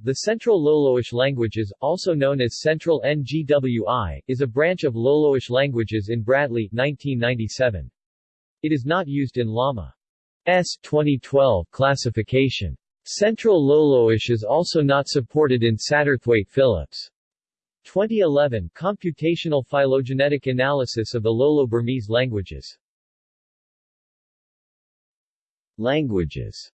The Central Loloish languages, also known as Central NGWI, is a branch of Loloish languages in Bradley 1997. It is not used in Lama's 2012 classification. Central Loloish is also not supported in Satterthwaite Phillips' 2011 computational phylogenetic analysis of the Lolo-Burmese languages. Languages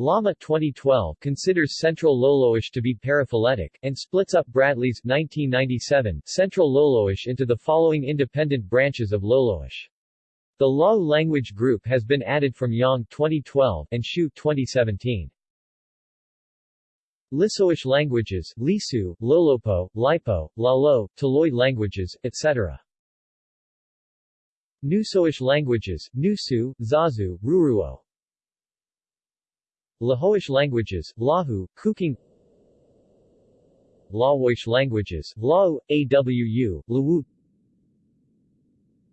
Lama 2012 considers Central Loloish to be paraphyletic, and splits up Bradley's 1997 Central Loloish into the following independent branches of Loloish. The Lao language group has been added from Yang 2012 and Hsiu 2017. Lisoish languages, Lisu, Lolopo, Lipo, Lalo, Toloy languages, etc. Nusoish languages, Nusu, Zazu, Rouruo, Lahoish languages, Lahu, Kucong Laoish languages, Lao, Awu, Luowu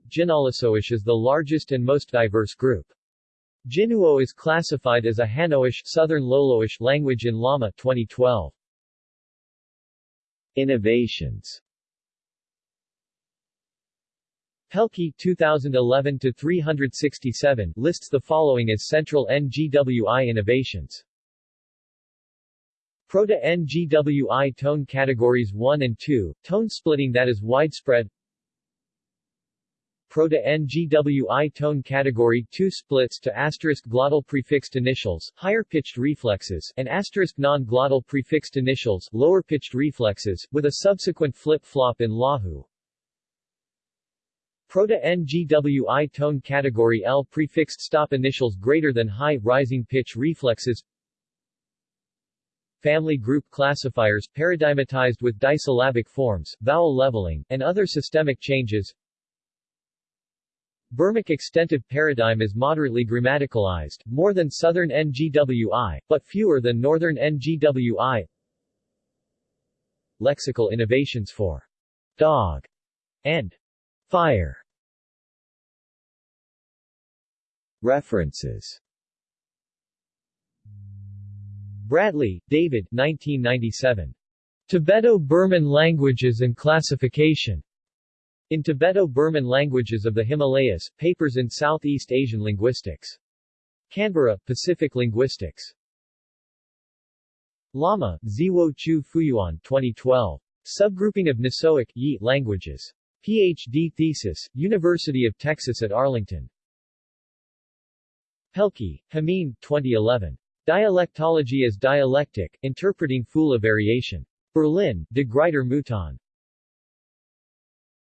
Jinalisoish is the largest and most diverse group. Jinuo is classified as a Hanoish Southern Loloish language in Lama 2012. Innovations Pelkey 2011 to 367 lists the following as central NGWI innovations. Proto-NGWI tone categories 1 and 2, tone splitting that is widespread Proto-NGWI tone category 2 splits to asterisk glottal prefixed initials, higher pitched reflexes, and asterisk non-glottal prefixed initials, lower pitched reflexes, with a subsequent flip-flop in Lahu. Proto-NGWI tone category L prefixed stop initials greater than high, rising pitch reflexes. Family group classifiers paradigmatized with disyllabic forms, vowel leveling, and other systemic changes. Burmic extensive paradigm is moderately grammaticalized, more than Southern NGWI, but fewer than Northern NGWI Lexical innovations for dog and Fire References Bradley, David 1997. Tibeto-Burman Languages and Classification. In Tibeto-Burman Languages of the Himalayas, Papers in Southeast Asian Linguistics. Canberra, Pacific Linguistics. Lama, Ziwo Qiu Fuyuan 2012. Subgrouping of Nisoic Yi languages. Ph.D. thesis, University of Texas at Arlington. Pelkey, Jamin, 2011. Dialectology as Dialectic, Interpreting Phula Variation. Berlin, De Gruyter Mouton.